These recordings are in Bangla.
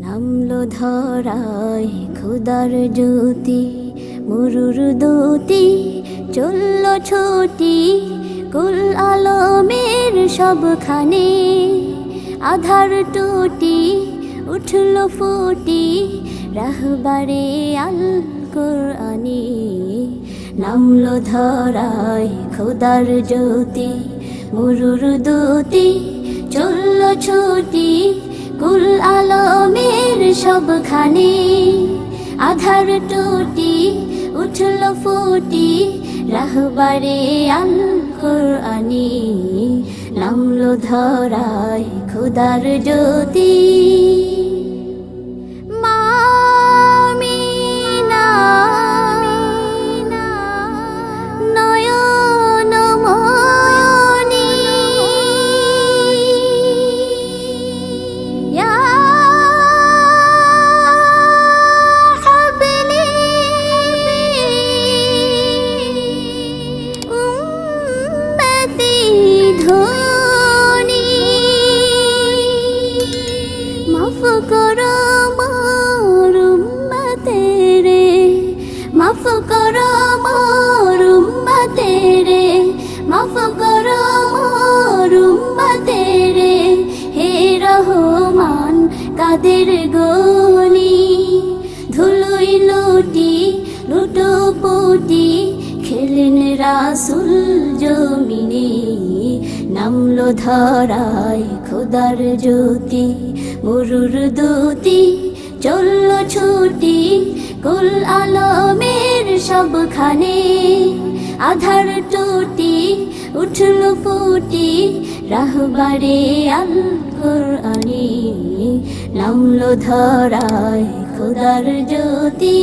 নামলো ধরায় খুদার জ্যোতি, মরুর দুতি, চলল ছুটি, কুল আলমের সবখানে। আধার টুটি, উঠল ফুটি, রাহবারে আল কোরআনি। নামলো ধরায় খুদার জ্যোতি, মরুর দুতি, চলল ছুটি, কুল আলমের সবখানে আধার টুটি উঠল ফুটি রাহবারে আল কোরআনি নামলো ধরায় খুদার জ্যোতি। মাফ করো মোর উম্মতেরে, মাফ করো মোর উম্মতেরে। হে রহমান, কাদের গনি? ধুলুই লুটি লুটো পুটি খেলেন রাসুল জমিনে। নামলো ধরায় খোদার জ্যোতি, মরুর দুতি, চলল ছুটি, কুল আলমের সবখানে আধার টুটি উঠল ফুটি রাহবারে আল নামল ধরায় খোদার জ্যোতি।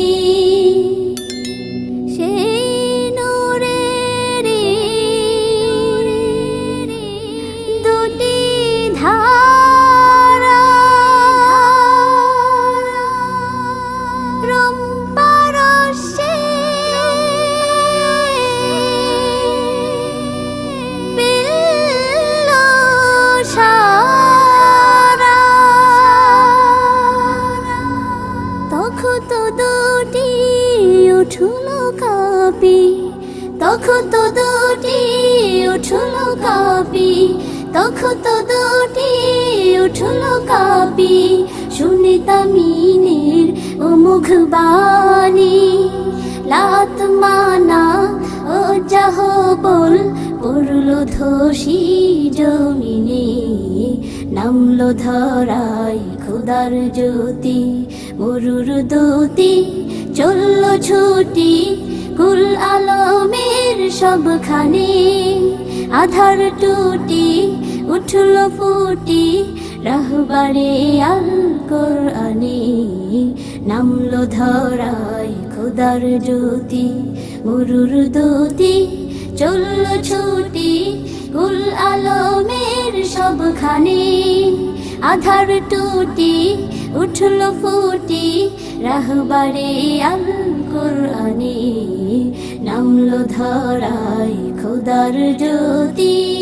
তো দুটি উঠল কাপি তো দুটি উঠল কাপি শুনে তামিনের ও মুখবাণী লাত মানা, ও যাহ বল, পড়ল ধসি জমিনে, নামলো ধরায় খুদার জ্যোতি, মরুর দুতি, চলল ছুটি, কুল আলমের সবখানে আধার টুটি, উঠল ফুটি, রাহবারে আল কোরআনি নামলো ধরায় খুদার জ্যোতি, মরুর দুতি, চলল ছুটি, কুল আলমের সবখানে আধার টুটি, উঠল ফুটি, রাহবারে আল কোরআনি খুদার জ্যোতি